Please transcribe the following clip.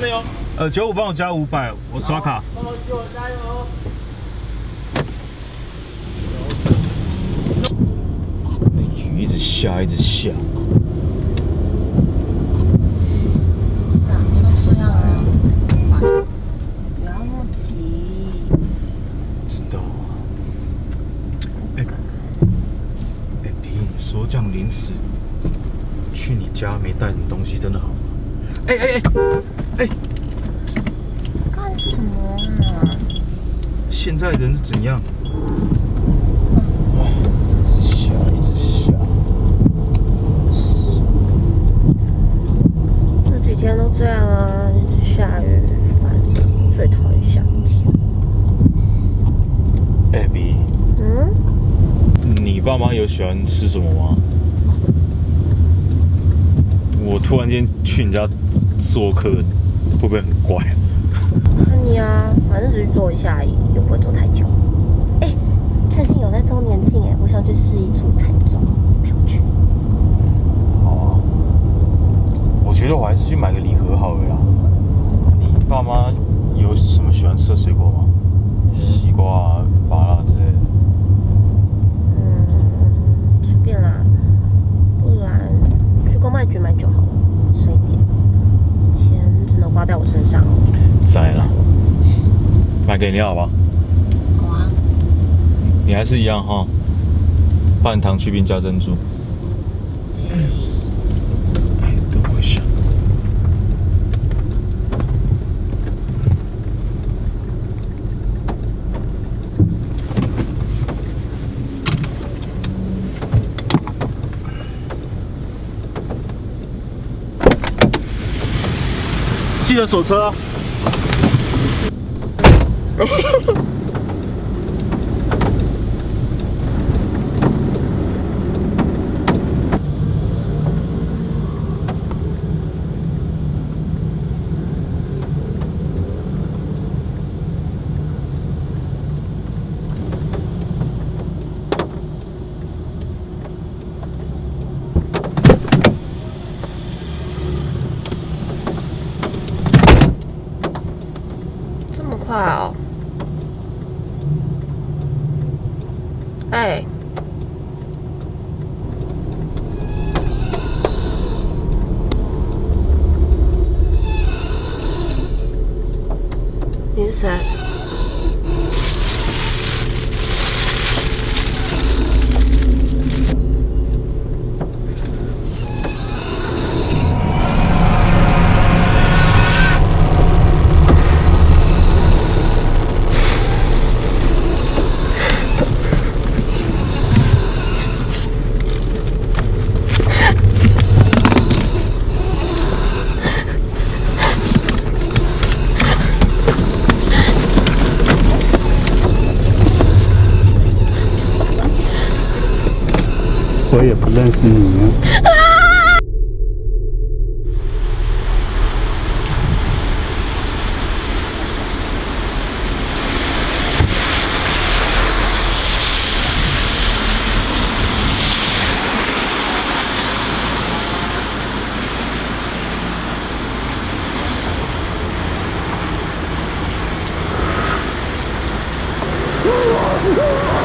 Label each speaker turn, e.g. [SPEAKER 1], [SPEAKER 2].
[SPEAKER 1] 没有？
[SPEAKER 2] 呃，九五帮我加五百，我刷卡。
[SPEAKER 1] 帮我九加油！
[SPEAKER 2] 雨一直下，一直下。
[SPEAKER 3] 不要那么急。
[SPEAKER 2] 知道啊。哎，哎，比你说这样临时去你家没带什么东西，真的好吗？哎哎哎哎，
[SPEAKER 3] 干什么啊？
[SPEAKER 2] 现在人是怎样？一直下，一直下。
[SPEAKER 3] 这几天都这样啊，一直下雨，烦死！最讨厌夏天。
[SPEAKER 2] 哎，比，
[SPEAKER 3] 嗯？
[SPEAKER 2] 你爸妈有喜欢吃什么吗？我突然间去你家做客，会不会很怪啊？
[SPEAKER 3] 你啊，反正只是坐一下而已，又不会坐太久。哎、最近有在周年庆哎，我想去试一组彩妆，陪我去。
[SPEAKER 2] 好啊，我觉得我还是去买个礼盒好了啦。你爸妈有什么喜欢吃的水果吗？西瓜啊、芭乐之类的。
[SPEAKER 3] 嗯，随便啦，不然去公卖局买就好了，省一点，钱只能花在我身上哦。
[SPEAKER 2] 在啦，买给你好吧？
[SPEAKER 3] 好啊，
[SPEAKER 2] 你还是一样哈，半糖去冰加珍珠。哎，等我一下。记得锁车啊！
[SPEAKER 3] 这么快哦？哎、你是
[SPEAKER 4] 我也不认识你啊。
[SPEAKER 3] 啊